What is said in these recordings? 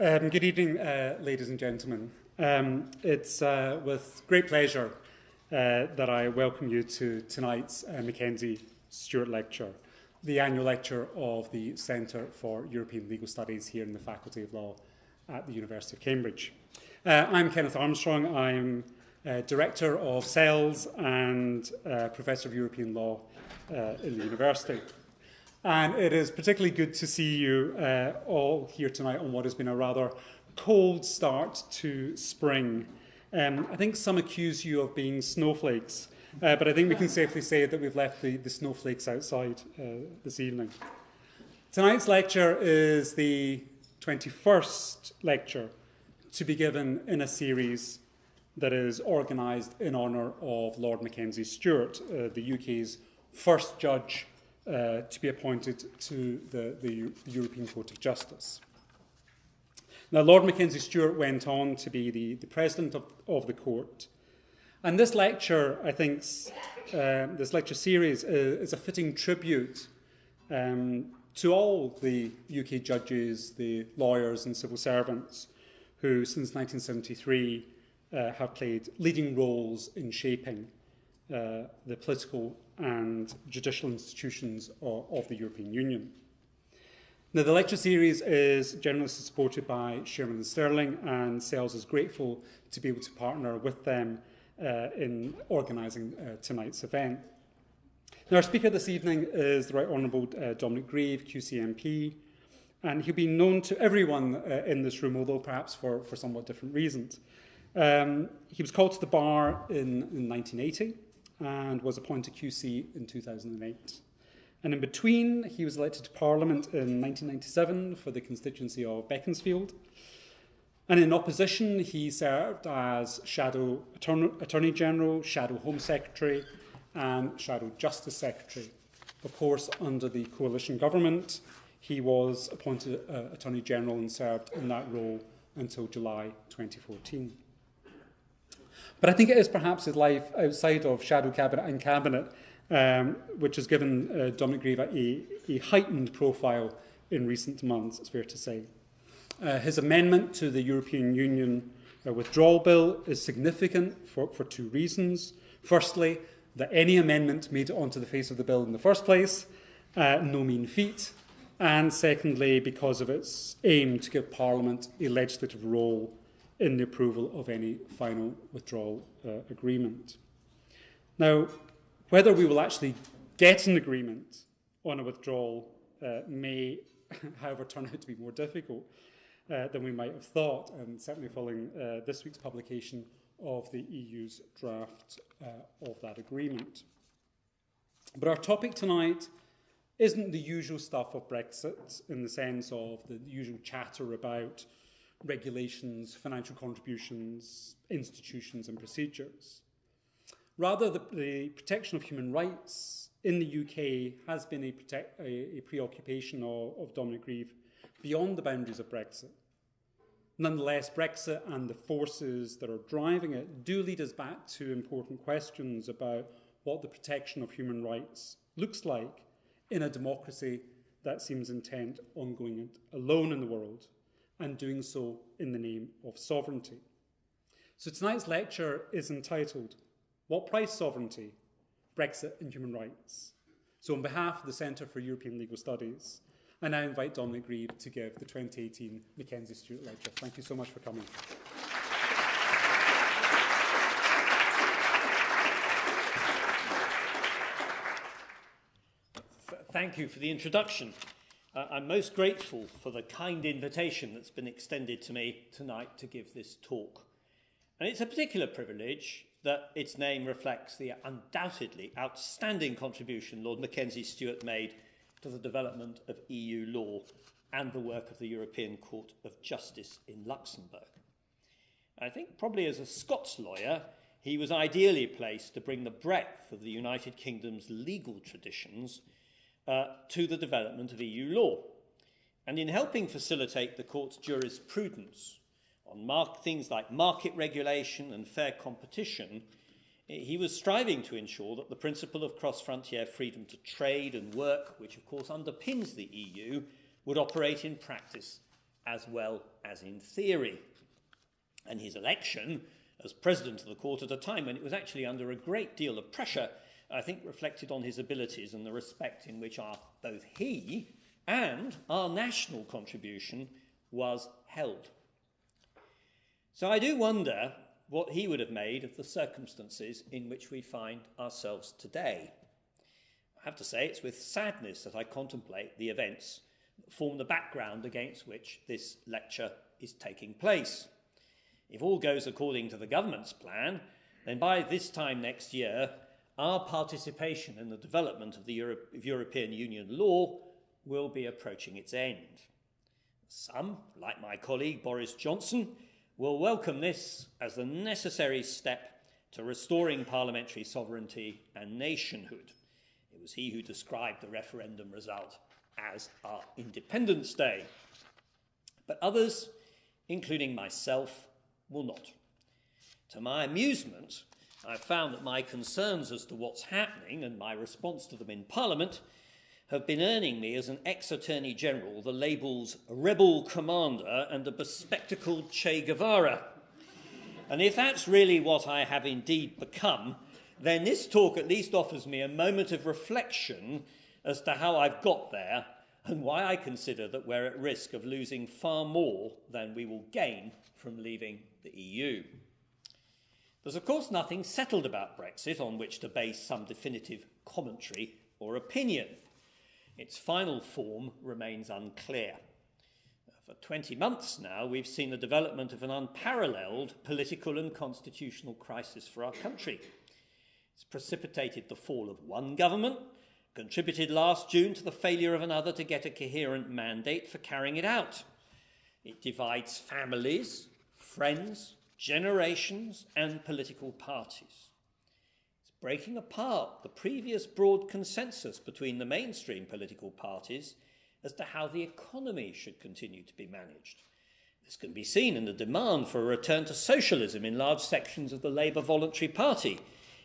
Um, good evening, uh, ladies and gentlemen. Um, it's uh, with great pleasure uh, that I welcome you to tonight's uh, Mackenzie Stuart Lecture, the annual lecture of the Centre for European Legal Studies here in the Faculty of Law at the University of Cambridge. Uh, I'm Kenneth Armstrong. I'm uh, Director of CELS and Professor of European Law in the University. And it is particularly good to see you uh, all here tonight on what has been a rather cold start to spring. Um, I think some accuse you of being snowflakes, uh, but I think we can safely say that we've left the, the snowflakes outside uh, this evening. Tonight's lecture is the 21st lecture to be given in a series that is organised in honour of Lord Mackenzie Stuart, uh, the UK's first judge uh, to be appointed to the, the European Court of Justice. Now, Lord Mackenzie Stuart went on to be the, the president of, of the court. And this lecture, I think, uh, this lecture series is, is a fitting tribute um, to all the UK judges, the lawyers and civil servants who, since 1973, uh, have played leading roles in shaping uh, the political and judicial institutions of, of the European Union. Now, the lecture series is generously supported by Shearman and Sterling, and CELS is grateful to be able to partner with them uh, in organising uh, tonight's event. Now, our speaker this evening is the Right Honourable uh, Dominic Grieve, QCMP, and he'll be known to everyone uh, in this room, although perhaps for, for somewhat different reasons. Um, he was called to the bar in, in 1980 and was appointed QC in 2008. And in between, he was elected to Parliament in 1997 for the constituency of Beaconsfield. And in opposition, he served as Shadow Attorney General, Shadow Home Secretary, and Shadow Justice Secretary. Of course, under the coalition government, he was appointed uh, Attorney General and served in that role until July 2014. But I think it is perhaps his life outside of Shadow Cabinet and Cabinet um, which has given uh, Dominic Grieve a, a heightened profile in recent months, it's fair to say. Uh, his amendment to the European Union uh, withdrawal bill is significant for, for two reasons. Firstly, that any amendment made onto the face of the bill in the first place, uh, no mean feat. And secondly, because of its aim to give Parliament a legislative role in the approval of any final withdrawal uh, agreement. Now, whether we will actually get an agreement on a withdrawal uh, may, however, turn out to be more difficult uh, than we might have thought, and certainly following uh, this week's publication of the EU's draft uh, of that agreement. But our topic tonight isn't the usual stuff of Brexit in the sense of the usual chatter about regulations, financial contributions, institutions and procedures. Rather, the, the protection of human rights in the UK has been a, protect, a, a preoccupation of, of Dominic Grieve beyond the boundaries of Brexit. Nonetheless, Brexit and the forces that are driving it do lead us back to important questions about what the protection of human rights looks like in a democracy that seems intent on going it alone in the world and doing so in the name of sovereignty. So tonight's lecture is entitled, What Price Sovereignty? Brexit and Human Rights. So on behalf of the Centre for European Legal Studies, I now invite Dominic Grieve to give the 2018 Mackenzie Stuart Lecture. Thank you so much for coming. Thank you for the introduction. Uh, I'm most grateful for the kind invitation that's been extended to me tonight to give this talk. And it's a particular privilege that its name reflects the undoubtedly outstanding contribution Lord Mackenzie Stuart made to the development of EU law and the work of the European Court of Justice in Luxembourg. I think probably as a Scots lawyer, he was ideally placed to bring the breadth of the United Kingdom's legal traditions uh, to the development of EU law. And in helping facilitate the court's jurisprudence on things like market regulation and fair competition, he was striving to ensure that the principle of cross-frontier freedom to trade and work, which of course underpins the EU, would operate in practice as well as in theory. And his election as president of the court at a time when it was actually under a great deal of pressure, I think reflected on his abilities and the respect in which our, both he and our national contribution was held. So I do wonder what he would have made of the circumstances in which we find ourselves today. I have to say, it's with sadness that I contemplate the events that form the background against which this lecture is taking place. If all goes according to the government's plan, then by this time next year, our participation in the development of the of European Union law will be approaching its end. Some, like my colleague Boris Johnson, will welcome this as the necessary step to restoring parliamentary sovereignty and nationhood. It was he who described the referendum result as our Independence Day. But others, including myself, will not. To my amusement, I've found that my concerns as to what's happening and my response to them in Parliament have been earning me as an ex Attorney General the labels rebel commander and a bespectacled Che Guevara. And if that's really what I have indeed become, then this talk at least offers me a moment of reflection as to how I've got there and why I consider that we're at risk of losing far more than we will gain from leaving the EU. There's, of course, nothing settled about Brexit on which to base some definitive commentary or opinion. Its final form remains unclear. For 20 months now, we've seen the development of an unparalleled political and constitutional crisis for our country. It's precipitated the fall of one government, contributed last June to the failure of another to get a coherent mandate for carrying it out. It divides families, friends, generations, and political parties. It's breaking apart the previous broad consensus between the mainstream political parties as to how the economy should continue to be managed. This can be seen in the demand for a return to socialism in large sections of the Labour Voluntary Party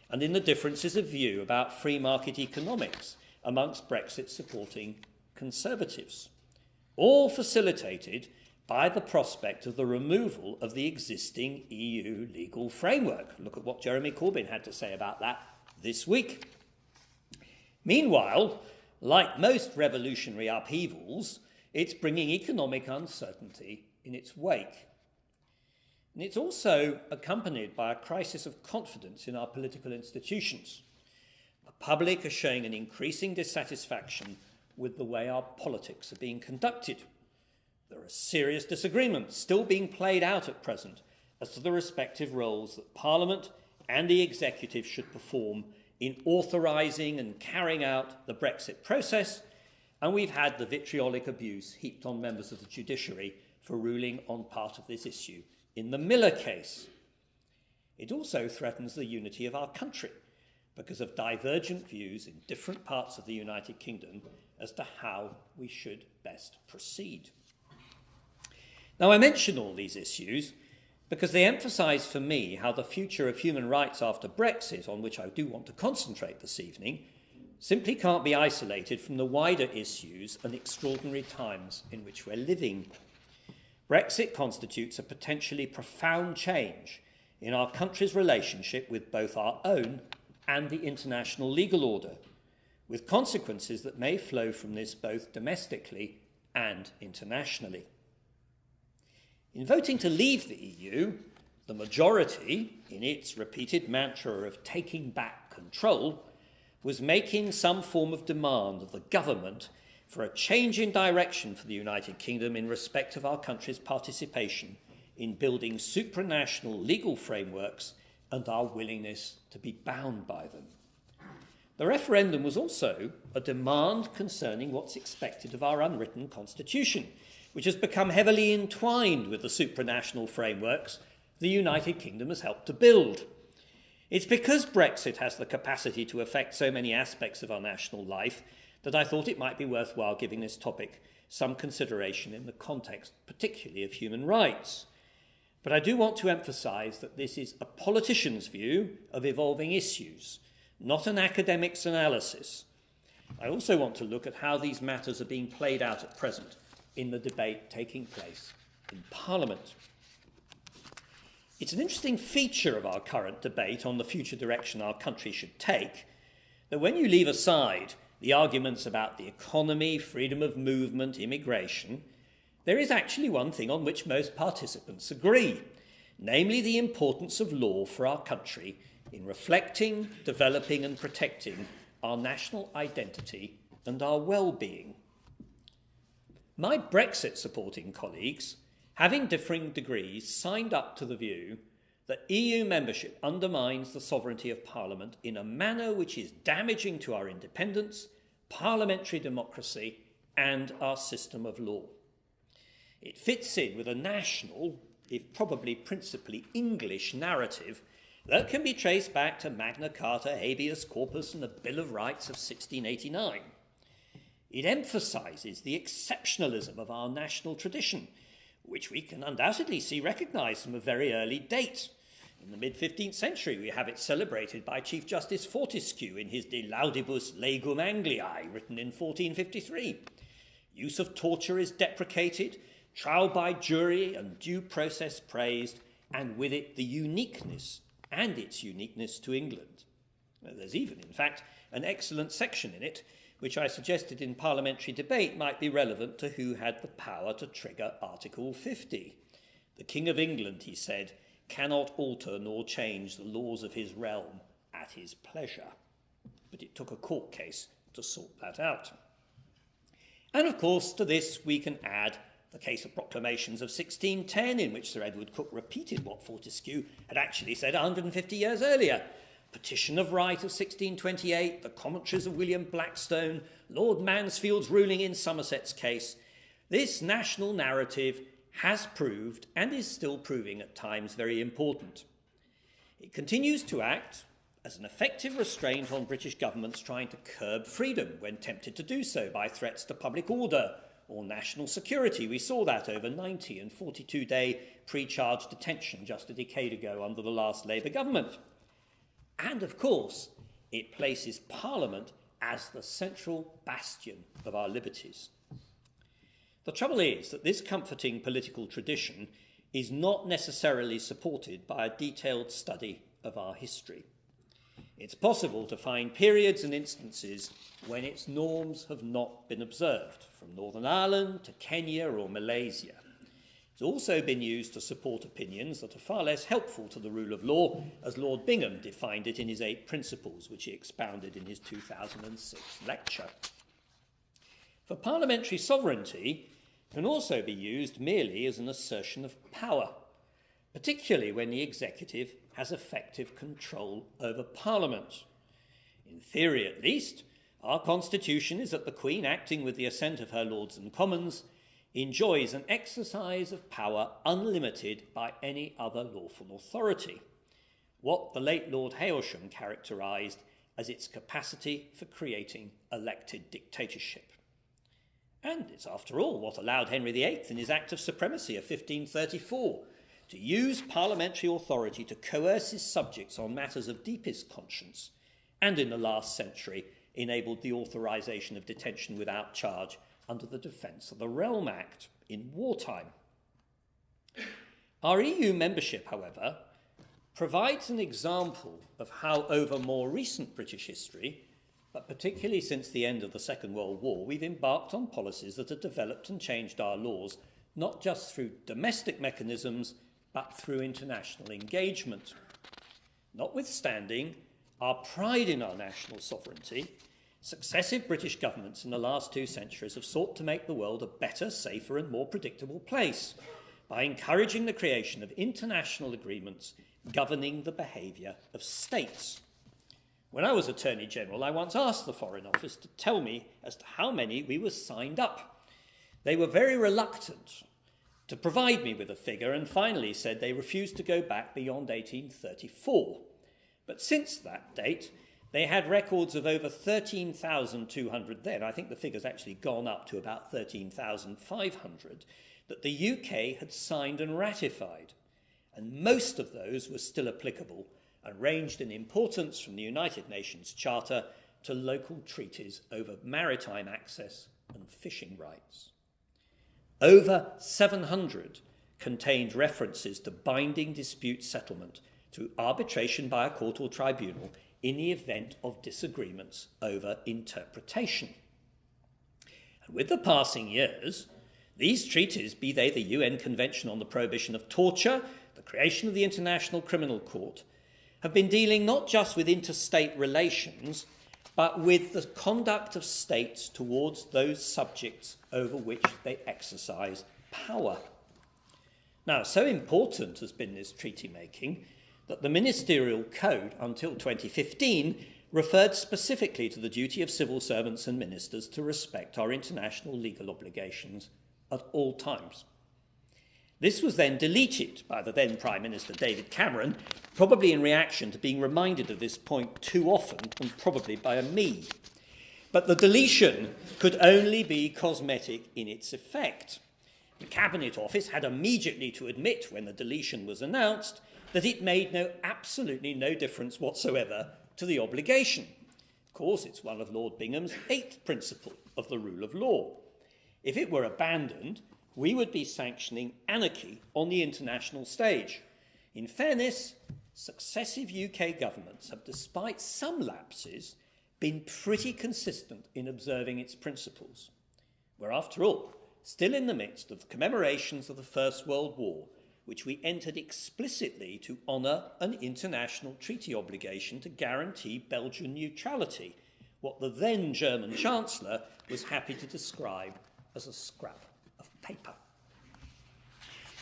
and in the differences of view about free market economics amongst Brexit supporting Conservatives, all facilitated by the prospect of the removal of the existing EU legal framework. Look at what Jeremy Corbyn had to say about that this week. Meanwhile, like most revolutionary upheavals, it's bringing economic uncertainty in its wake. And it's also accompanied by a crisis of confidence in our political institutions. The public are showing an increasing dissatisfaction with the way our politics are being conducted. There are serious disagreements still being played out at present as to the respective roles that Parliament and the executive should perform in authorising and carrying out the Brexit process, and we've had the vitriolic abuse heaped on members of the judiciary for ruling on part of this issue in the Miller case. It also threatens the unity of our country because of divergent views in different parts of the United Kingdom as to how we should best proceed. Now, I mention all these issues because they emphasise for me how the future of human rights after Brexit, on which I do want to concentrate this evening, simply can't be isolated from the wider issues and extraordinary times in which we're living. Brexit constitutes a potentially profound change in our country's relationship with both our own and the international legal order, with consequences that may flow from this both domestically and internationally. In voting to leave the EU, the majority, in its repeated mantra of taking back control, was making some form of demand of the government for a change in direction for the United Kingdom in respect of our country's participation in building supranational legal frameworks and our willingness to be bound by them. The referendum was also a demand concerning what's expected of our unwritten constitution, which has become heavily entwined with the supranational frameworks the United Kingdom has helped to build. It's because Brexit has the capacity to affect so many aspects of our national life that I thought it might be worthwhile giving this topic some consideration in the context, particularly of human rights. But I do want to emphasise that this is a politician's view of evolving issues, not an academic's analysis. I also want to look at how these matters are being played out at present in the debate taking place in Parliament. It's an interesting feature of our current debate on the future direction our country should take that when you leave aside the arguments about the economy, freedom of movement, immigration, there is actually one thing on which most participants agree, namely the importance of law for our country in reflecting, developing, and protecting our national identity and our well being. My Brexit supporting colleagues, having differing degrees, signed up to the view that EU membership undermines the sovereignty of Parliament in a manner which is damaging to our independence, parliamentary democracy, and our system of law. It fits in with a national, if probably principally English, narrative that can be traced back to Magna Carta, habeas corpus, and the Bill of Rights of 1689. It emphasises the exceptionalism of our national tradition, which we can undoubtedly see recognised from a very early date. In the mid 15th century, we have it celebrated by Chief Justice Fortescue in his De Laudibus Legum Angliae, written in 1453. Use of torture is deprecated, trial by jury and due process praised, and with it the uniqueness and its uniqueness to England. There's even, in fact, an excellent section in it which I suggested in parliamentary debate might be relevant to who had the power to trigger Article 50. The King of England, he said, cannot alter nor change the laws of his realm at his pleasure. But it took a court case to sort that out. And of course, to this we can add the case of proclamations of 1610, in which Sir Edward Coke repeated what Fortescue had actually said 150 years earlier. Petition of Right of 1628, the commentaries of William Blackstone, Lord Mansfield's ruling in Somerset's case. This national narrative has proved and is still proving at times very important. It continues to act as an effective restraint on British governments trying to curb freedom when tempted to do so by threats to public order or national security. We saw that over 90 and 42 day pre charge detention just a decade ago under the last Labour government. And of course, it places Parliament as the central bastion of our liberties. The trouble is that this comforting political tradition is not necessarily supported by a detailed study of our history. It's possible to find periods and instances when its norms have not been observed, from Northern Ireland to Kenya or Malaysia. It's also been used to support opinions that are far less helpful to the rule of law, as Lord Bingham defined it in his Eight Principles, which he expounded in his 2006 lecture. For parliamentary sovereignty can also be used merely as an assertion of power, particularly when the executive has effective control over Parliament. In theory, at least, our Constitution is that the Queen, acting with the assent of her Lords and Commons, enjoys an exercise of power unlimited by any other lawful authority, what the late Lord Hailsham characterised as its capacity for creating elected dictatorship. And it's, after all, what allowed Henry VIII in his Act of Supremacy of 1534 to use parliamentary authority to coerce his subjects on matters of deepest conscience, and in the last century enabled the authorisation of detention without charge under the Defence of the Realm Act in wartime. Our EU membership, however, provides an example of how, over more recent British history, but particularly since the end of the Second World War, we've embarked on policies that have developed and changed our laws, not just through domestic mechanisms, but through international engagement. Notwithstanding our pride in our national sovereignty, successive British governments in the last two centuries have sought to make the world a better, safer, and more predictable place by encouraging the creation of international agreements governing the behaviour of states. When I was Attorney General, I once asked the Foreign Office to tell me as to how many we were signed up. They were very reluctant to provide me with a figure and finally said they refused to go back beyond 1834. But since that date, they had records of over 13,200 then. I think the figure's actually gone up to about 13,500 that the UK had signed and ratified. And most of those were still applicable and ranged in importance from the United Nations Charter to local treaties over maritime access and fishing rights. over 700 contained references to binding dispute settlement through arbitration by a court or tribunal in the event of disagreements over interpretation. And with the passing years, these treaties, be they the UN Convention on the Prohibition of Torture, the creation of the International Criminal Court, have been dealing not just with interstate relations, but with the conduct of states towards those subjects over which they exercise power. Now, so important has been this treaty making that the Ministerial Code until 2015 referred specifically to the duty of civil servants and ministers to respect our international legal obligations at all times. This was then deleted by the then Prime Minister David Cameron, probably in reaction to being reminded of this point too often, and probably by a me. But the deletion could only be cosmetic in its effect. The Cabinet Office had immediately to admit when the deletion was announced that it made no absolutely no difference whatsoever to the obligation. Of course, it's one of Lord Bingham's eighth principle of the rule of law. If it were abandoned, we would be sanctioning anarchy on the international stage. In fairness, successive UK governments have, despite some lapses, been pretty consistent in observing its principles. We're, after all, still in the midst of commemorations of the First World War, which we entered explicitly to honour an international treaty obligation to guarantee Belgian neutrality, what the then German Chancellor was happy to describe as a scrap of paper.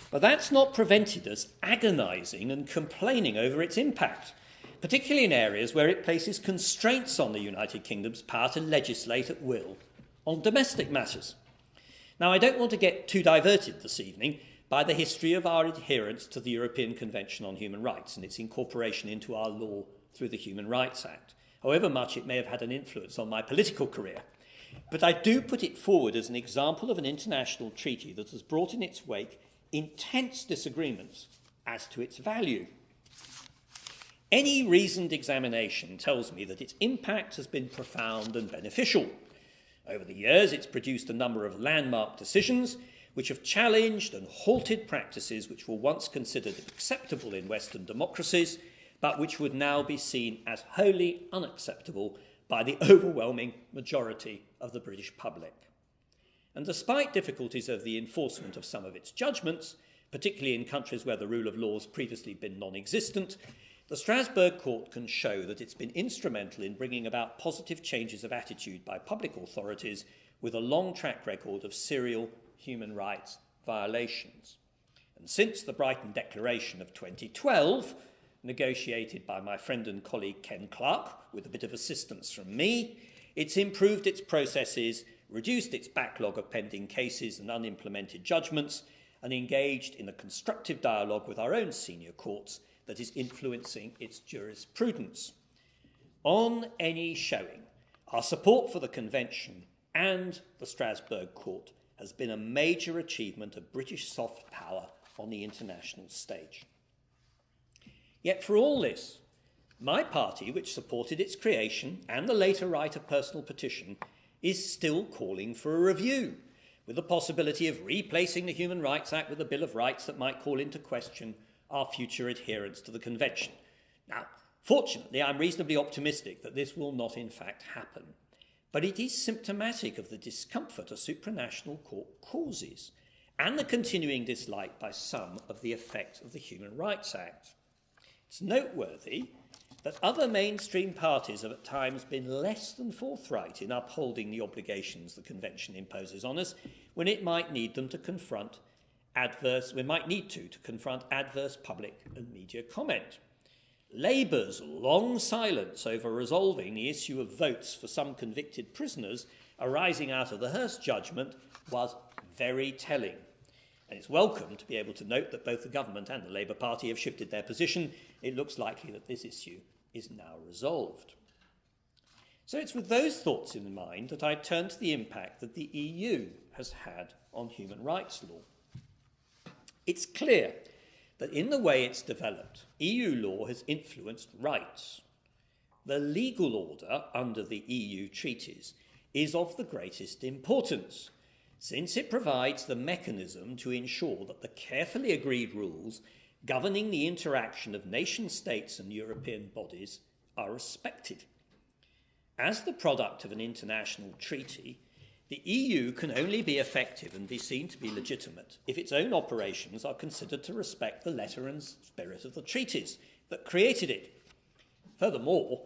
But that's not prevented us agonising and complaining over its impact, particularly in areas where it places constraints on the United Kingdom's power to legislate at will on domestic matters. Now, I don't want to get too diverted this evening by the history of our adherence to the European Convention on Human Rights and its incorporation into our law through the Human Rights Act, however much it may have had an influence on my political career. But I do put it forward as an example of an international treaty that has brought in its wake intense disagreements as to its value. Any reasoned examination tells me that its impact has been profound and beneficial. Over the years, it's produced a number of landmark decisions which have challenged and halted practices which were once considered acceptable in Western democracies, but which would now be seen as wholly unacceptable by the overwhelming majority of the British public. And despite difficulties of the enforcement of some of its judgments, particularly in countries where the rule of law has previously been non existent, the Strasbourg Court can show that it's been instrumental in bringing about positive changes of attitude by public authorities with a long track record of serial human rights violations. And since the Brighton Declaration of 2012, negotiated by my friend and colleague Ken Clarke, with a bit of assistance from me, it's improved its processes, reduced its backlog of pending cases and unimplemented judgments, and engaged in a constructive dialogue with our own senior courts that is influencing its jurisprudence. On any showing, our support for the Convention and the Strasbourg Court has been a major achievement of British soft power on the international stage. Yet for all this, my party, which supported its creation and the later right of personal petition, is still calling for a review, with the possibility of replacing the Human Rights Act with a Bill of Rights that might call into question our future adherence to the Convention. Now, fortunately, I'm reasonably optimistic that this will not in fact happen. But it is symptomatic of the discomfort a supranational court causes and the continuing dislike by some of the effect of the Human Rights Act. It's noteworthy that other mainstream parties have at times been less than forthright in upholding the obligations the Convention imposes on us when it might need them to confront adverse, we might need to, to confront adverse public and media comment. Labour's long silence over resolving the issue of votes for some convicted prisoners arising out of the Hirst judgment was very telling. And it's welcome to be able to note that both the government and the Labour Party have shifted their position. It looks likely that this issue is now resolved. So it's with those thoughts in mind that I turn to the impact that the EU has had on human rights law. It's clear that in the way it's developed, EU law has influenced rights. The legal order under the EU treaties is of the greatest importance, since it provides the mechanism to ensure that the carefully agreed rules governing the interaction of nation states and European bodies are respected. As the product of an international treaty, the EU can only be effective and be seen to be legitimate if its own operations are considered to respect the letter and spirit of the treaties that created it. Furthermore,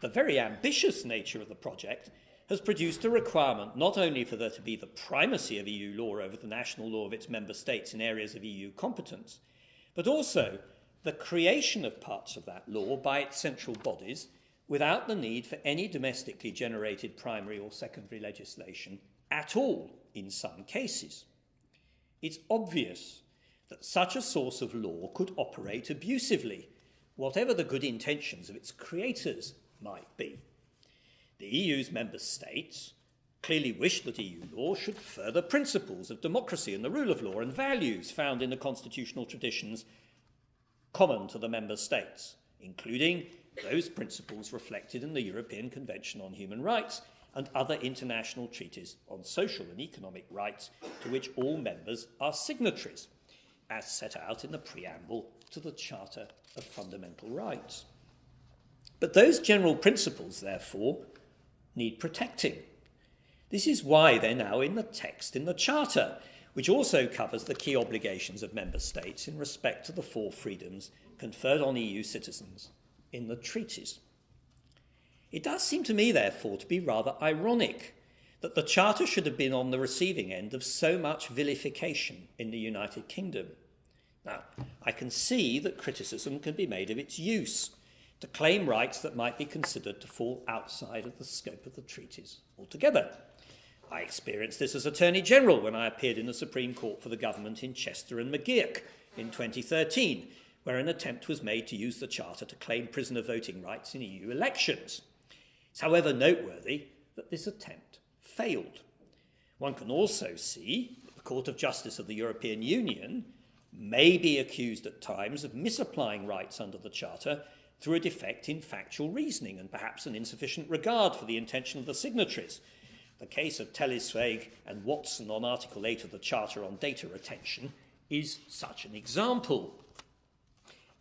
the very ambitious nature of the project has produced a requirement not only for there to be the primacy of EU law over the national law of its member states in areas of EU competence, but also the creation of parts of that law by its central bodies without the need for any domestically generated primary or secondary legislation at all in some cases. It's obvious that such a source of law could operate abusively, whatever the good intentions of its creators might be. The EU's member states clearly wish that EU law should further principles of democracy and the rule of law and values found in the constitutional traditions common to the member states, including those principles reflected in the European Convention on Human Rights and other international treaties on social and economic rights to which all members are signatories, as set out in the preamble to the Charter of Fundamental Rights. But those general principles, therefore, need protecting. This is why they're now in the text in the Charter, which also covers the key obligations of member states in respect to the four freedoms conferred on EU citizens in the treaties. It does seem to me, therefore, to be rather ironic that the Charter should have been on the receiving end of so much vilification in the United Kingdom. Now, I can see that criticism can be made of its use to claim rights that might be considered to fall outside of the scope of the treaties altogether. I experienced this as Attorney General when I appeared in the Supreme Court for the government in Chester and McGeoch in 2013, where an attempt was made to use the Charter to claim prisoner voting rights in EU elections. It's however noteworthy that this attempt failed. One can also see that the Court of Justice of the European Union may be accused at times of misapplying rights under the Charter through a defect in factual reasoning and perhaps an insufficient regard for the intention of the signatories. The case of Tele2 and Watson on Article 8 of the Charter on data retention is such an example.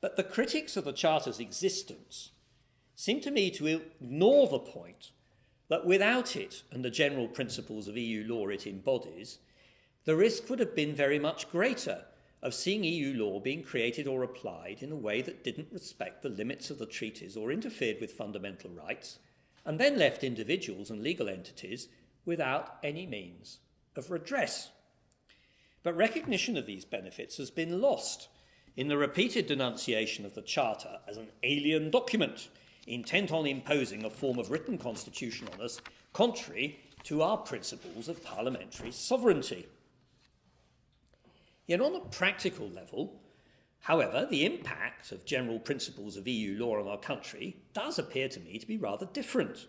But the critics of the Charter's existence seem to me to ignore the point that without it and the general principles of EU law it embodies, the risk would have been very much greater of seeing EU law being created or applied in a way that didn't respect the limits of the treaties or interfered with fundamental rights, and then left individuals and legal entities without any means of redress. But recognition of these benefits has been lost in the repeated denunciation of the Charter as an alien document intent on imposing a form of written constitution on us contrary to our principles of parliamentary sovereignty. Yet, on a practical level, however, the impact of general principles of EU law on our country does appear to me to be rather different.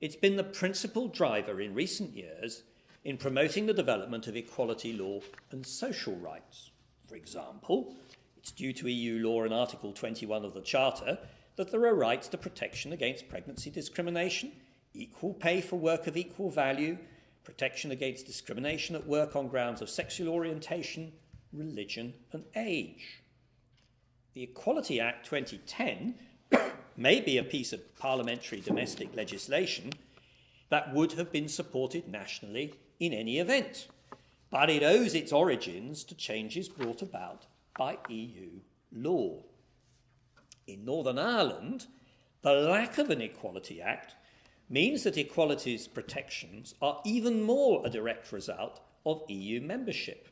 It's been the principal driver in recent years in promoting the development of equality law and social rights. For example, it's due to EU law and Article 21 of the Charter that there are rights to protection against pregnancy discrimination, equal pay for work of equal value, protection against discrimination at work on grounds of sexual orientation, religion, and age. The Equality Act 2010 may be a piece of parliamentary domestic legislation that would have been supported nationally in any event, but it owes its origins to changes brought about by EU law. In Northern Ireland, the lack of an Equality Act means that equality's protections are even more a direct result of EU membership.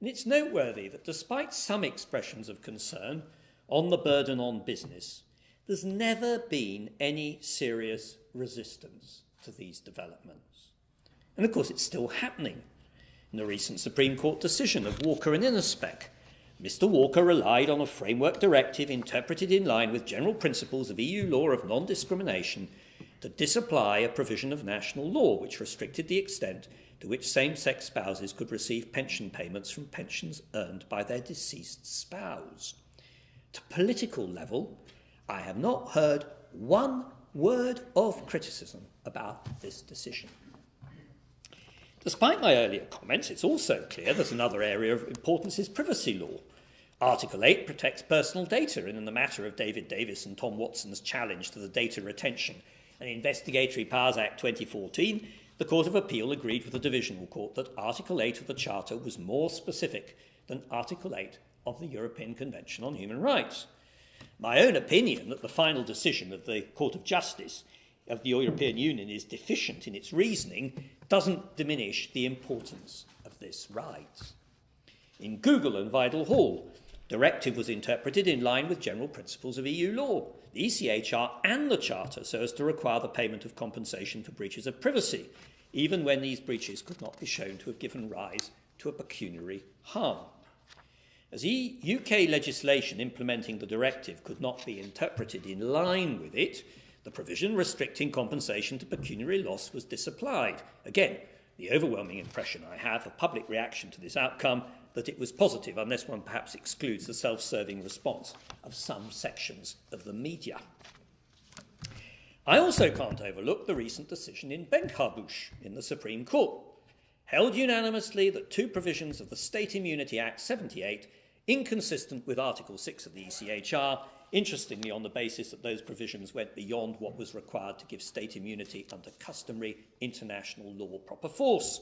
And it's noteworthy that despite some expressions of concern on the burden on business, there's never been any serious resistance to these developments. And of course, it's still happening. In the recent Supreme Court decision of Walker and Innospec, Mr. Walker relied on a framework directive interpreted in line with general principles of EU law of non discrimination to disapply a provision of national law which restricted the extent to which same sex spouses could receive pension payments from pensions earned by their deceased spouse. To political level, I have not heard one word of criticism about this decision. Despite my earlier comments, it's also clear that another area of importance is privacy law. Article 8 protects personal data, and in the matter of David Davis and Tom Watson's challenge to the Data Retention and Investigatory Powers Act 2014, the Court of Appeal agreed with the Divisional Court that Article 8 of the Charter was more specific than Article 8 of the European Convention on Human Rights. My own opinion that the final decision of the Court of Justice of the European Union is deficient in its reasoning doesn't diminish the importance of this right. In Google and Vidal Hall, directive was interpreted in line with general principles of EU law, the ECHR and the Charter so as to require the payment of compensation for breaches of privacy, even when these breaches could not be shown to have given rise to a pecuniary harm. As UK legislation implementing the directive could not be interpreted in line with it, the provision restricting compensation to pecuniary loss was disapplied. Again, the overwhelming impression I have of public reaction to this outcome that it was positive, unless one perhaps excludes the self serving response of some sections of the media. I also can't overlook the recent decision in Benkharbouche in the Supreme Court, held unanimously that two provisions of the State Immunity Act 78 inconsistent with Article 6 of the ECHR, interestingly on the basis that those provisions went beyond what was required to give state immunity under customary international law proper force.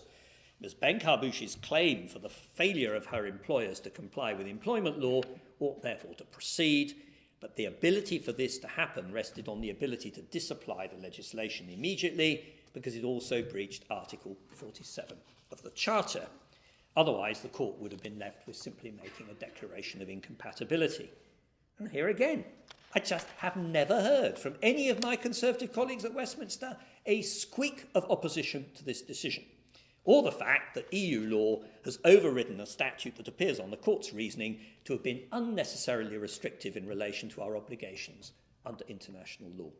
Ms. Benkharbouche's claim for the failure of her employers to comply with employment law ought therefore to proceed, but the ability for this to happen rested on the ability to disapply the legislation immediately because it also breached Article 47 of the Charter. Otherwise, the court would have been left with simply making a declaration of incompatibility. And here again, I just have never heard from any of my Conservative colleagues at Westminster a squeak of opposition to this decision, or the fact that EU law has overridden a statute that appears on the court's reasoning to have been unnecessarily restrictive in relation to our obligations under international law.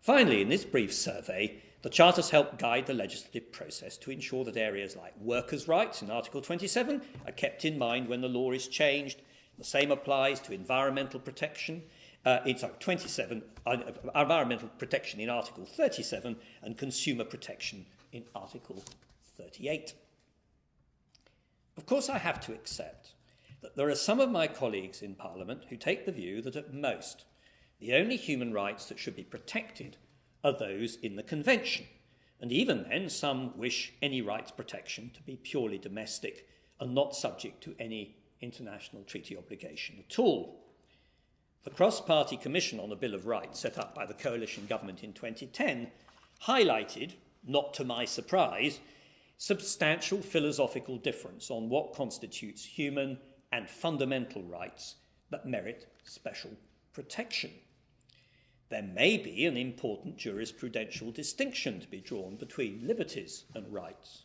Finally, in this brief survey, the Charters help guide the legislative process to ensure that areas like workers' rights in Article 27 are kept in mind when the law is changed. The same applies to environmental protection. Uh, in sorry, 27, uh, environmental protection in Article 37 and consumer protection in Article 38. Of course, I have to accept that there are some of my colleagues in Parliament who take the view that at most the only human rights that should be protected are those in the Convention. And even then, some wish any rights protection to be purely domestic and not subject to any international treaty obligation at all. The Cross Party Commission on the Bill of Rights, set up by the coalition government in 2010, highlighted, not to my surprise, substantial philosophical difference on what constitutes human and fundamental rights that merit special protection there may be an important jurisprudential distinction to be drawn between liberties and rights.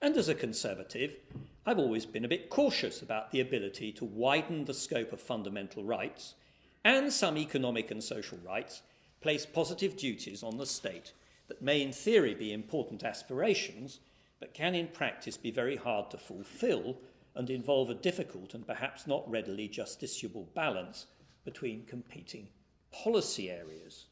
And as a conservative, I've always been a bit cautious about the ability to widen the scope of fundamental rights and some economic and social rights place positive duties on the state that may in theory be important aspirations, but can in practice be very hard to fulfill and involve a difficult and perhaps not readily justiciable balance between competing policy areas.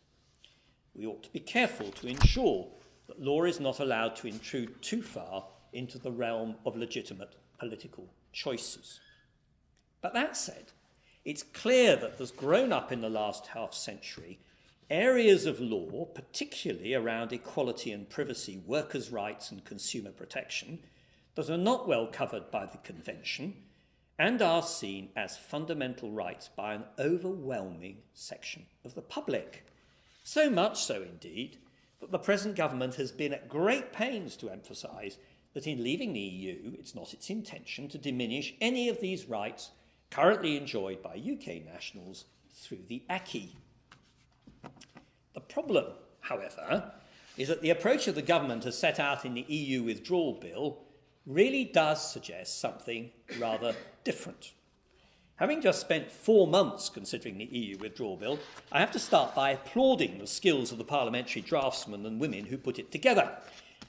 We ought to be careful to ensure that law is not allowed to intrude too far into the realm of legitimate political choices. But that said, it's clear that there's grown up in the last half century areas of law, particularly around equality and privacy, workers' rights, and consumer protection, that are not well covered by the Convention and are seen as fundamental rights by an overwhelming section of the public. So much so, indeed, that the present government has been at great pains to emphasise that in leaving the EU, it's not its intention to diminish any of these rights currently enjoyed by UK nationals through the acquis. The problem, however, is that the approach of the government as set out in the EU withdrawal bill really does suggest something rather different. Having just spent four months considering the EU withdrawal bill, I have to start by applauding the skills of the parliamentary draftsmen and women who put it together.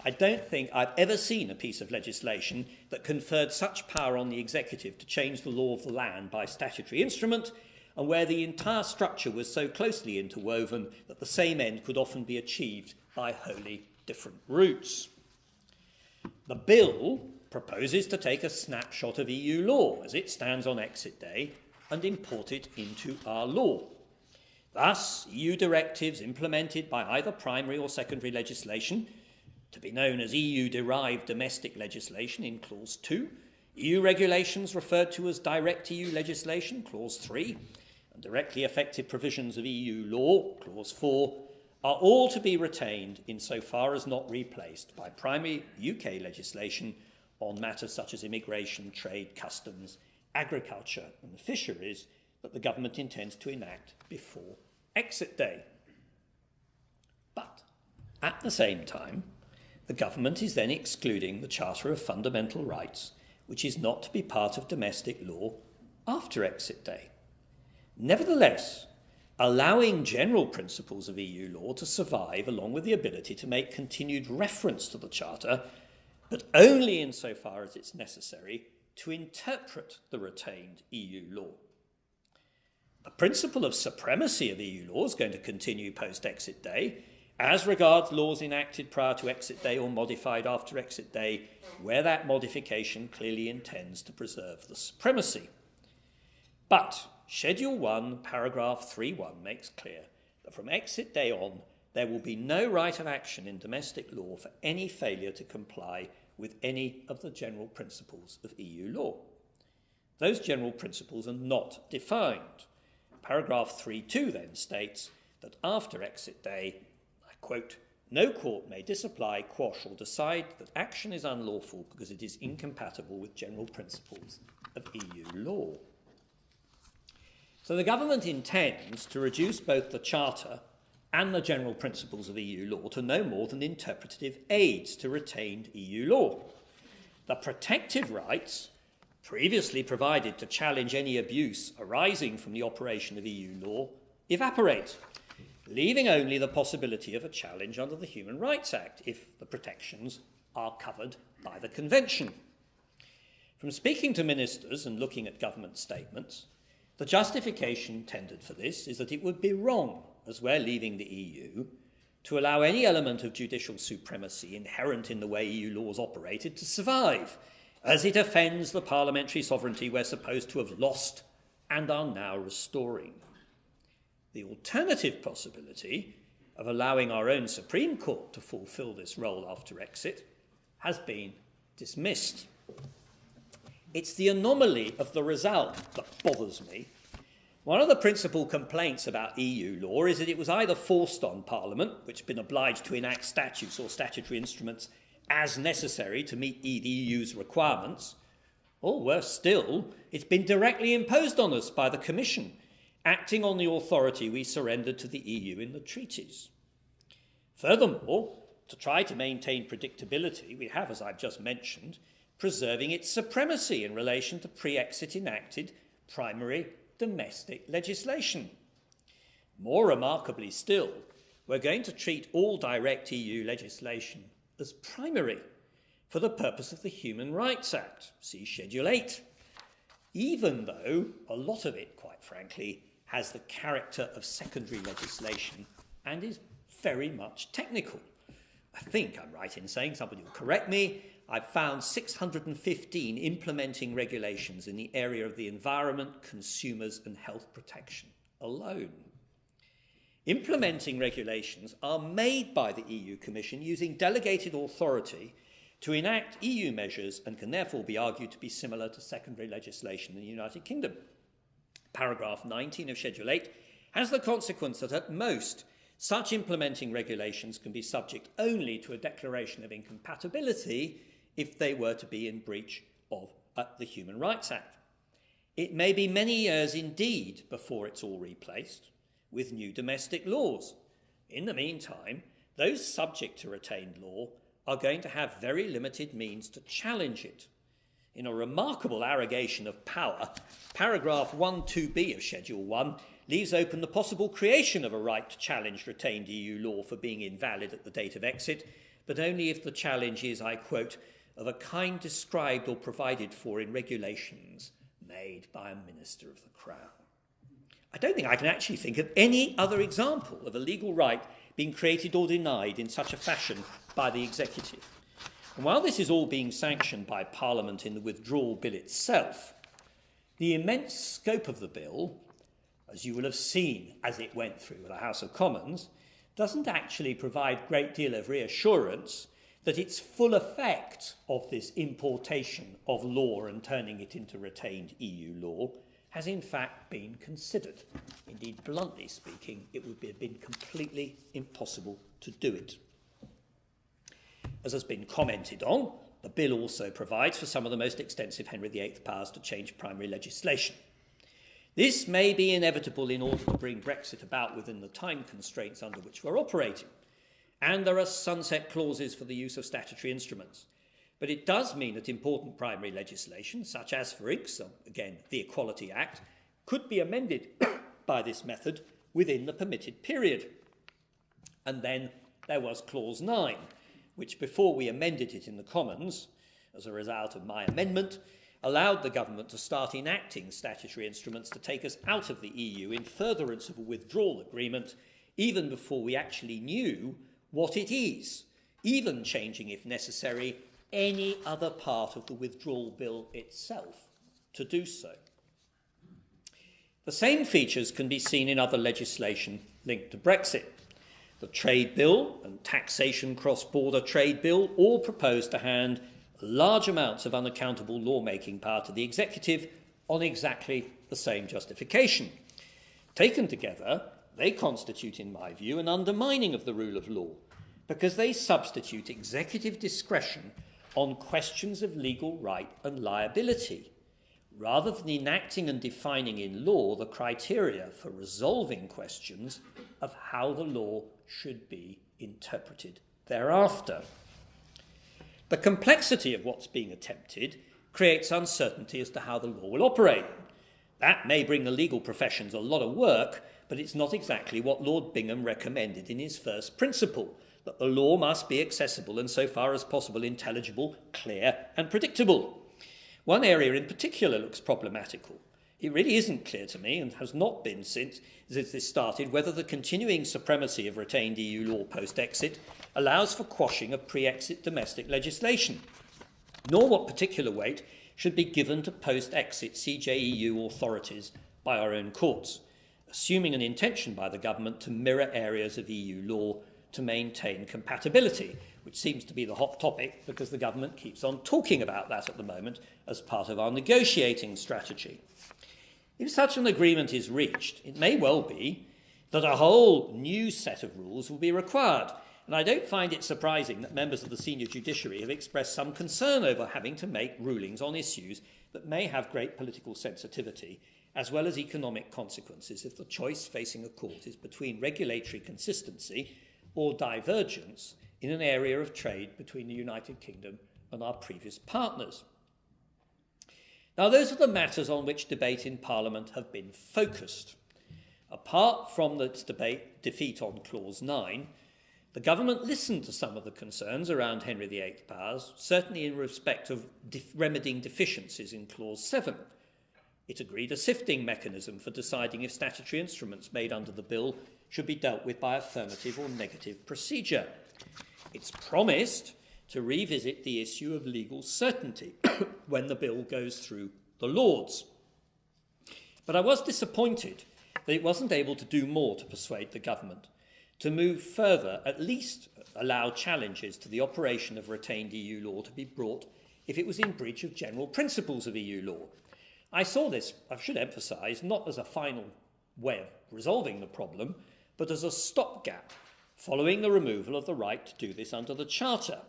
I don't think I've ever seen a piece of legislation that conferred such power on the executive to change the law of the land by statutory instrument, and where the entire structure was so closely interwoven that the same end could often be achieved by wholly different routes. The bill proposes to take a snapshot of EU law as it stands on exit day and import it into our law. Thus, EU directives implemented by either primary or secondary legislation, to be known as EU derived domestic legislation in Clause 2, EU regulations referred to as direct EU legislation, Clause 3, and directly effective provisions of EU law, Clause 4, are all to be retained insofar as not replaced by primary UK legislation on matters such as immigration, trade, customs, agriculture, and fisheries that the government intends to enact before exit day. But at the same time, the government is then excluding the Charter of Fundamental Rights, which is not to be part of domestic law after exit day. Nevertheless, allowing general principles of EU law to survive along with the ability to make continued reference to the Charter, but only insofar as it's necessary to interpret the retained EU law. The principle of supremacy of EU law is going to continue post exit day as regards laws enacted prior to exit day or modified after exit day, where that modification clearly intends to preserve the supremacy. But Schedule 1, paragraph 3.1 makes clear that from exit day on, there will be no right of action in domestic law for any failure to comply with any of the general principles of EU law. Those general principles are not defined. Paragraph 3.2 then states that after exit day, I quote, no court may disapply, quash, or decide that action is unlawful because it is incompatible with general principles of EU law. So the government intends to reduce both the Charter and the general principles of EU law to no more than interpretative aids to retained EU law. The protective rights previously provided to challenge any abuse arising from the operation of EU law evaporate, leaving only the possibility of a challenge under the Human Rights Act if the protections are covered by the Convention. From speaking to ministers and looking at government statements, the justification tendered for this is that it would be wrong as we're leaving the EU, to allow any element of judicial supremacy inherent in the way EU laws operated to survive, as it offends the parliamentary sovereignty we're supposed to have lost and are now restoring. The alternative possibility of allowing our own Supreme Court to fulfil this role after exit has been dismissed. It's the anomaly of the result that bothers me one of the principal complaints about EU law is that it was either forced on Parliament, which has been obliged to enact statutes or statutory instruments as necessary to meet the EU's requirements, or worse still, it's been directly imposed on us by the Commission, acting on the authority we surrendered to the EU in the treaties. Furthermore, to try to maintain predictability, we have, as I've just mentioned, preserving its supremacy in relation to pre exit enacted primary domestic legislation. More remarkably still, we're going to treat all direct EU legislation as primary for the purpose of the Human Rights Act, see Schedule 8, even though a lot of it, quite frankly, has the character of secondary legislation and is very much technical. I think I'm right in saying, somebody will correct me, I've found 615 implementing regulations in the area of the environment, consumers, and health protection alone. Implementing regulations are made by the EU Commission using delegated authority to enact EU measures and can therefore be argued to be similar to secondary legislation in the United Kingdom. Paragraph 19 of Schedule 8 has the consequence that at most such implementing regulations can be subject only to a declaration of incompatibility if they were to be in breach of uh, the Human Rights Act. It may be many years indeed before it's all replaced with new domestic laws. In the meantime, those subject to retained law are going to have very limited means to challenge it. In a remarkable arrogation of power, paragraph 1.2b of Schedule 1 leaves open the possible creation of a right to challenge retained EU law for being invalid at the date of exit, but only if the challenge is, I quote, of a kind described or provided for in regulations made by a minister of the Crown. I don't think I can actually think of any other example of a legal right being created or denied in such a fashion by the executive. And while this is all being sanctioned by Parliament in the withdrawal bill itself, the immense scope of the bill, as you will have seen as it went through the House of Commons, doesn't actually provide great deal of reassurance that its full effect of this importation of law and turning it into retained EU law has in fact been considered. Indeed, bluntly speaking, it would have been completely impossible to do it. As has been commented on, the bill also provides for some of the most extensive Henry VIII powers to change primary legislation. This may be inevitable in order to bring Brexit about within the time constraints under which we're operating. And there are sunset clauses for the use of statutory instruments. But it does mean that important primary legislation, such as, for example, again, the Equality Act, could be amended by this method within the permitted period. And then there was Clause 9, which before we amended it in the Commons, as a result of my amendment, allowed the government to start enacting statutory instruments to take us out of the EU in furtherance of a withdrawal agreement, even before we actually knew what it is, even changing, if necessary, any other part of the withdrawal bill itself to do so. The same features can be seen in other legislation linked to Brexit. The Trade Bill and Taxation Cross Border Trade Bill all propose to hand large amounts of unaccountable lawmaking power to the executive on exactly the same justification. Taken together, they constitute, in my view, an undermining of the rule of law because they substitute executive discretion on questions of legal right and liability, rather than enacting and defining in law the criteria for resolving questions of how the law should be interpreted thereafter. The complexity of what's being attempted creates uncertainty as to how the law will operate. That may bring the legal professions a lot of work, but it's not exactly what Lord Bingham recommended in his first principle that the law must be accessible and, so far as possible, intelligible, clear, and predictable. One area in particular looks problematical. It really isn't clear to me, and has not been since, this started, whether the continuing supremacy of retained EU law post exit allows for quashing of pre exit domestic legislation, nor what particular weight should be given to post exit CJEU authorities by our own courts, assuming an intention by the government to mirror areas of EU law to maintain compatibility, which seems to be the hot topic because the government keeps on talking about that at the moment as part of our negotiating strategy. If such an agreement is reached, it may well be that a whole new set of rules will be required. And I don't find it surprising that members of the senior judiciary have expressed some concern over having to make rulings on issues that may have great political sensitivity, as well as economic consequences if the choice facing a court is between regulatory consistency or divergence in an area of trade between the United Kingdom and our previous partners. Now, those are the matters on which debate in Parliament have been focused. Apart from the debate defeat on Clause 9, the government listened to some of the concerns around Henry VIII powers, certainly in respect of def remedying deficiencies in Clause 7. It agreed a sifting mechanism for deciding if statutory instruments made under the bill should be dealt with by affirmative or negative procedure. It's promised to revisit the issue of legal certainty when the bill goes through the Lords. But I was disappointed that it wasn't able to do more to persuade the government to move further, at least allow challenges to the operation of retained EU law to be brought if it was in breach of general principles of EU law. I saw this, I should emphasise, not as a final way of resolving the problem, but as a stopgap following the removal of the right to do this under the Charter.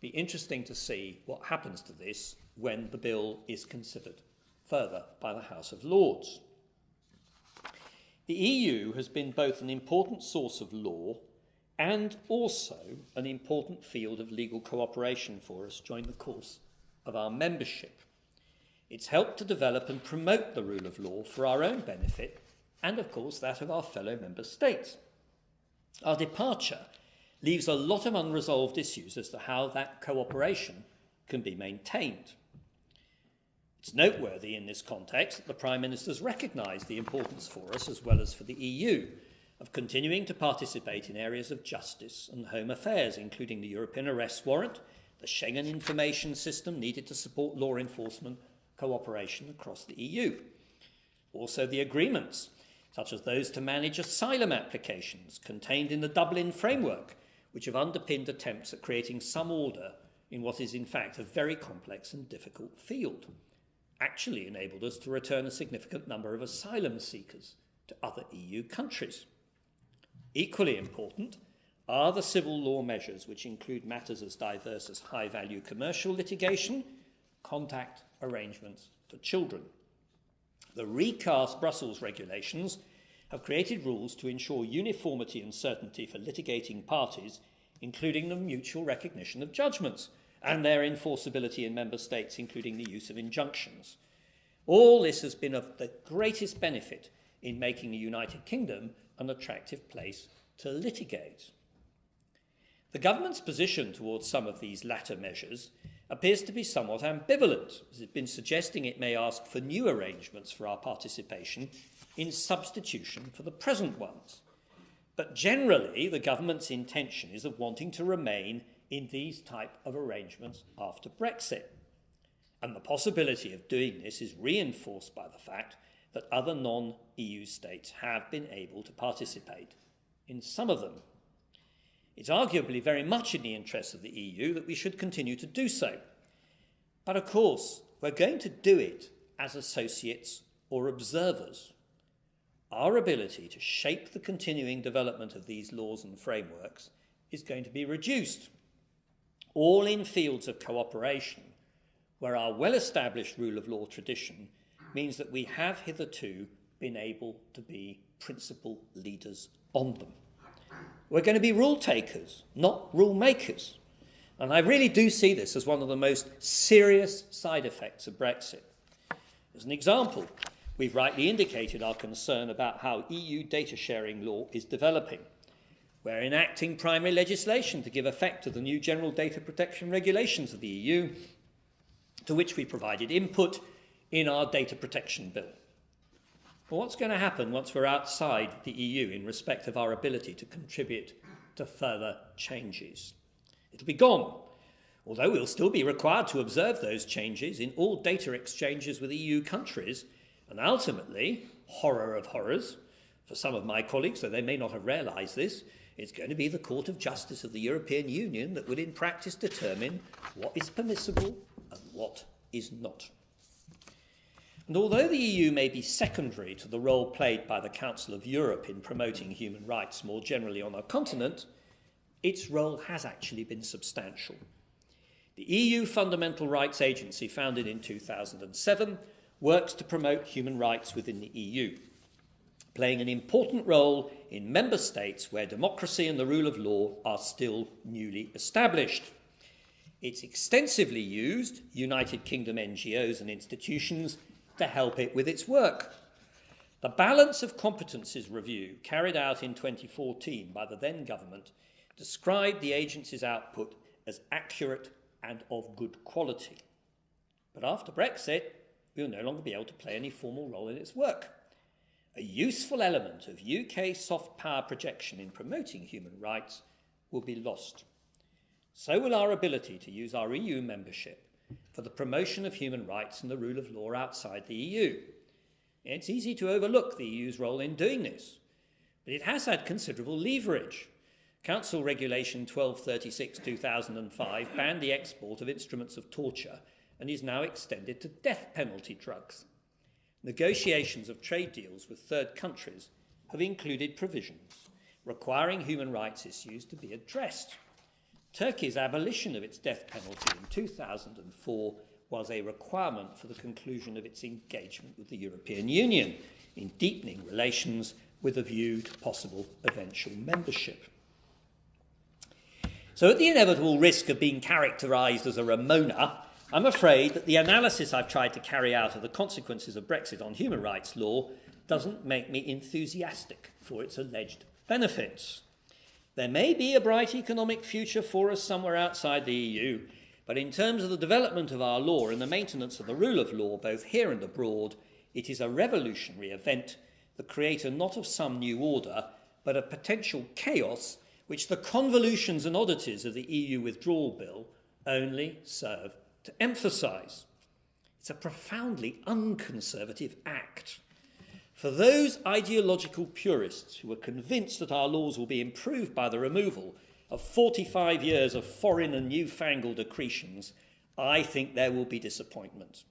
Be interesting to see what happens to this when the bill is considered further by the House of Lords. The EU has been both an important source of law and also an important field of legal cooperation for us during the course of our membership. It's helped to develop and promote the rule of law for our own benefit and, of course, that of our fellow member states. Our departure leaves a lot of unresolved issues as to how that cooperation can be maintained. It's noteworthy in this context that the Prime Minister's recognised the importance for us, as well as for the EU, of continuing to participate in areas of justice and home affairs, including the European arrest warrant, the Schengen information system needed to support law enforcement cooperation across the EU. Also, the agreements, such as those to manage asylum applications contained in the Dublin framework, which have underpinned attempts at creating some order in what is in fact a very complex and difficult field, actually enabled us to return a significant number of asylum seekers to other EU countries. Equally important are the civil law measures, which include matters as diverse as high value commercial litigation, contact arrangements for children. The recast Brussels regulations have created rules to ensure uniformity and certainty for litigating parties, including the mutual recognition of judgments and their enforceability in member states, including the use of injunctions. All this has been of the greatest benefit in making the United Kingdom an attractive place to litigate. The government's position towards some of these latter measures appears to be somewhat ambivalent, as it's been suggesting it may ask for new arrangements for our participation in substitution for the present ones. But generally, the government's intention is of wanting to remain in these type of arrangements after Brexit. And the possibility of doing this is reinforced by the fact that other non-EU states have been able to participate in some of them. It's arguably very much in the interests of the EU that we should continue to do so. But of course, we're going to do it as associates or observers. Our ability to shape the continuing development of these laws and frameworks is going to be reduced, all in fields of cooperation where our well-established rule of law tradition means that we have hitherto been able to be principal leaders on them. We're going to be rule takers, not rule makers. And I really do see this as one of the most serious side effects of Brexit. As an example, we've rightly indicated our concern about how EU data sharing law is developing. We're enacting primary legislation to give effect to the new General Data Protection Regulations of the EU, to which we provided input in our Data Protection Bill. Well, what's going to happen once we're outside the EU in respect of our ability to contribute to further changes? It'll be gone, although we'll still be required to observe those changes in all data exchanges with EU countries, and ultimately, horror of horrors, for some of my colleagues, though they may not have realised this, it's going to be the Court of Justice of the European Union that will in practice determine what is permissible and what is not. And although the EU may be secondary to the role played by the Council of Europe in promoting human rights more generally on our continent, its role has actually been substantial. The EU Fundamental Rights Agency, founded in 2007, works to promote human rights within the EU, playing an important role in member states where democracy and the rule of law are still newly established. It's extensively used, United Kingdom NGOs and institutions to help it with its work. The Balance of Competences review, carried out in 2014 by the then government, described the agency's output as accurate and of good quality. But after Brexit, we'll no longer be able to play any formal role in its work. A useful element of UK soft power projection in promoting human rights will be lost. So will our ability to use our EU membership for the promotion of human rights and the rule of law outside the EU. It's easy to overlook the EU's role in doing this, but it has had considerable leverage. Council Regulation 1236-2005 banned the export of instruments of torture and is now extended to death penalty drugs. Negotiations of trade deals with third countries have included provisions requiring human rights issues to be addressed. Turkey's abolition of its death penalty in 2004 was a requirement for the conclusion of its engagement with the European Union in deepening relations with a view to possible eventual membership. So at the inevitable risk of being characterised as a Remoaner, I'm afraid that the analysis I've tried to carry out of the consequences of Brexit on human rights law doesn't make me enthusiastic for its alleged benefits. There may be a bright economic future for us somewhere outside the EU, but in terms of the development of our law and the maintenance of the rule of law, both here and abroad, it is a revolutionary event, the creator not of some new order, but of potential chaos which the convolutions and oddities of the EU withdrawal bill only serve to emphasise. It's a profoundly unconservative act. For those ideological purists who are convinced that our laws will be improved by the removal of 45 years of foreign and newfangled accretions, I think there will be disappointment.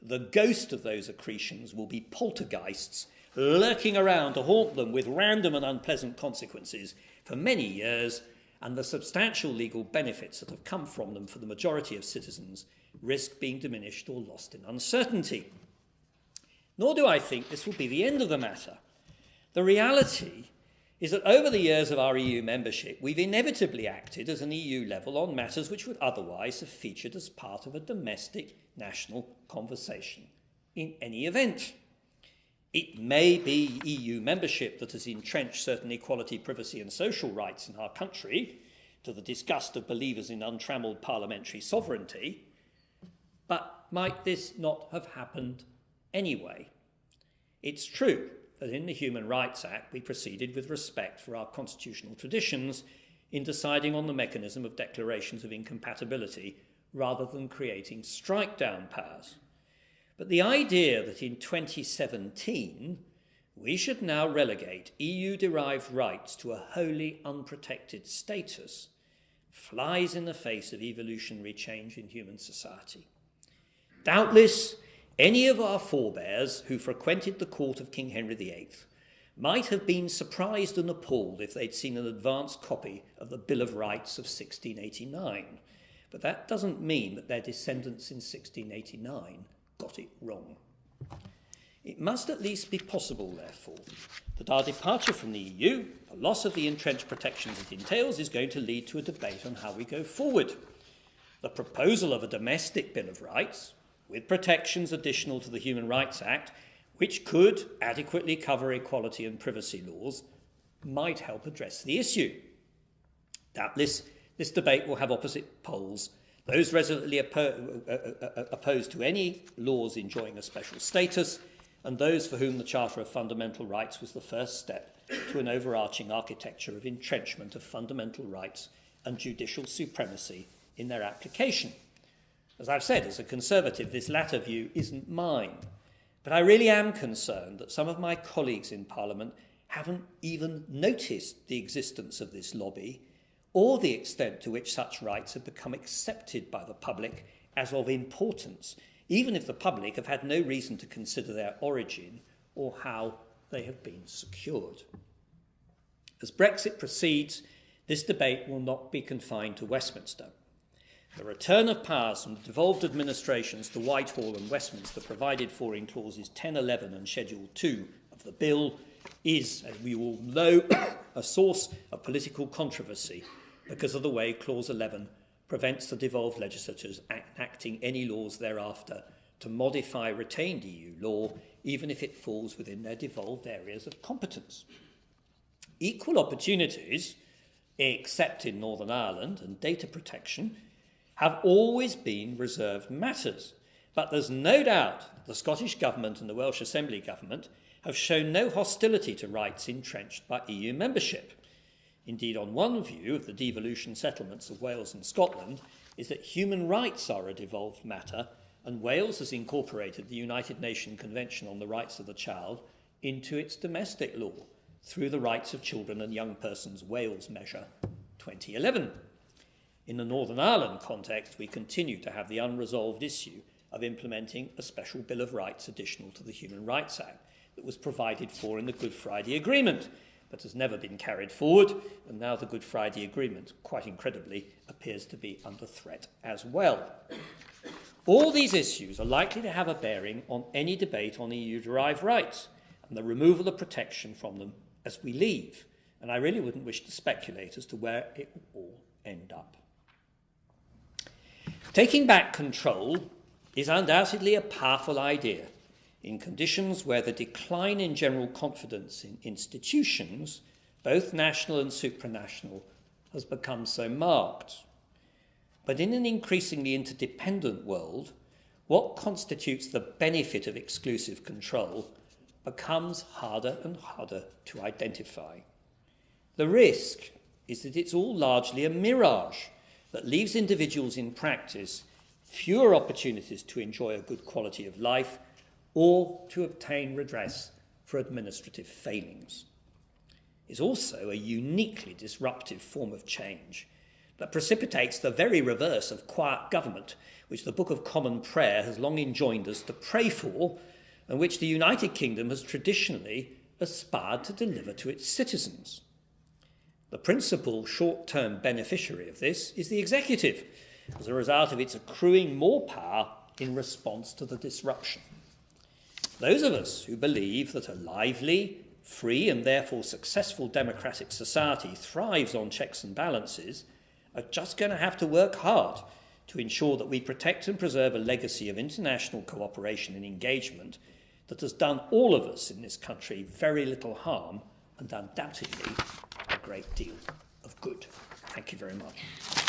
The ghost of those accretions will be poltergeists lurking around to haunt them with random and unpleasant consequences for many years, and the substantial legal benefits that have come from them for the majority of citizens risk being diminished or lost in uncertainty. Nor do I think this will be the end of the matter. The reality is that over the years of our EU membership, we've inevitably acted as an EU level on matters which would otherwise have featured as part of a domestic national conversation in any event. It may be EU membership that has entrenched certain equality, privacy, and social rights in our country, to the disgust of believers in untrammelled parliamentary sovereignty, but might this not have happened anyway? It's true that in the Human Rights Act we proceeded with respect for our constitutional traditions in deciding on the mechanism of declarations of incompatibility rather than creating strike down powers. But the idea that in 2017 we should now relegate EU derived rights to a wholly unprotected status flies in the face of evolutionary change in human society. Doubtless, any of our forebears who frequented the court of King Henry VIII might have been surprised and appalled if they'd seen an advance copy of the Bill of Rights of 1689. But that doesn't mean that their descendants in 1689 got it wrong. It must at least be possible, therefore, that our departure from the EU, the loss of the entrenched protections it entails, is going to lead to a debate on how we go forward. The proposal of a domestic Bill of Rights, with protections additional to the Human Rights Act, which could adequately cover equality and privacy laws, might help address the issue. Doubtless, this debate will have opposite poles. Those resolutely uh, uh, uh, opposed to any laws enjoying a special status, and those for whom the Charter of Fundamental Rights was the first step to an overarching architecture of entrenchment of fundamental rights and judicial supremacy in their application. As I've said, as a conservative, this latter view isn't mine. But I really am concerned that some of my colleagues in Parliament haven't even noticed the existence of this lobby or the extent to which such rights have become accepted by the public as of importance, even if the public have had no reason to consider their origin or how they have been secured. As Brexit proceeds, this debate will not be confined to Westminster. The return of powers from devolved administrations to Whitehall and Westminster provided for in clauses 10, 11 and Schedule 2 of the bill is, as we all know, a source of political controversy because of the way clause 11 prevents the devolved legislatures enacting any laws thereafter to modify retained EU law, even if it falls within their devolved areas of competence. Equal opportunities, except in Northern Ireland, and data protection have always been reserved matters. But there's no doubt the Scottish Government and the Welsh Assembly Government have shown no hostility to rights entrenched by EU membership. Indeed, on one view of the devolution settlements of Wales and Scotland is that human rights are a devolved matter, and Wales has incorporated the United Nations Convention on the Rights of the Child into its domestic law through the Rights of Children and Young Persons Wales Measure 2011. In the Northern Ireland context, we continue to have the unresolved issue of implementing a special Bill of Rights additional to the Human Rights Act that was provided for in the Good Friday Agreement, but has never been carried forward, and now the Good Friday Agreement, quite incredibly, appears to be under threat as well. All these issues are likely to have a bearing on any debate on EU derived rights and the removal of protection from them as we leave, and I really wouldn't wish to speculate as to where it will all end up. Taking back control is undoubtedly a powerful idea in conditions where the decline in general confidence in institutions, both national and supranational, has become so marked. But in an increasingly interdependent world, what constitutes the benefit of exclusive control becomes harder and harder to identify. The risk is that it's all largely a mirage that leaves individuals in practice fewer opportunities to enjoy a good quality of life or to obtain redress for administrative failings. Is also a uniquely disruptive form of change that precipitates the very reverse of quiet government, which the Book of Common Prayer has long enjoined us to pray for, and which the United Kingdom has traditionally aspired to deliver to its citizens. The principal short term beneficiary of this is the executive, as a result of its accruing more power in response to the disruption. Those of us who believe that a lively, free, and therefore successful democratic society thrives on checks and balances are just going to have to work hard to ensure that we protect and preserve a legacy of international cooperation and engagement that has done all of us in this country very little harm and undoubtedly great deal of good. Thank you very much.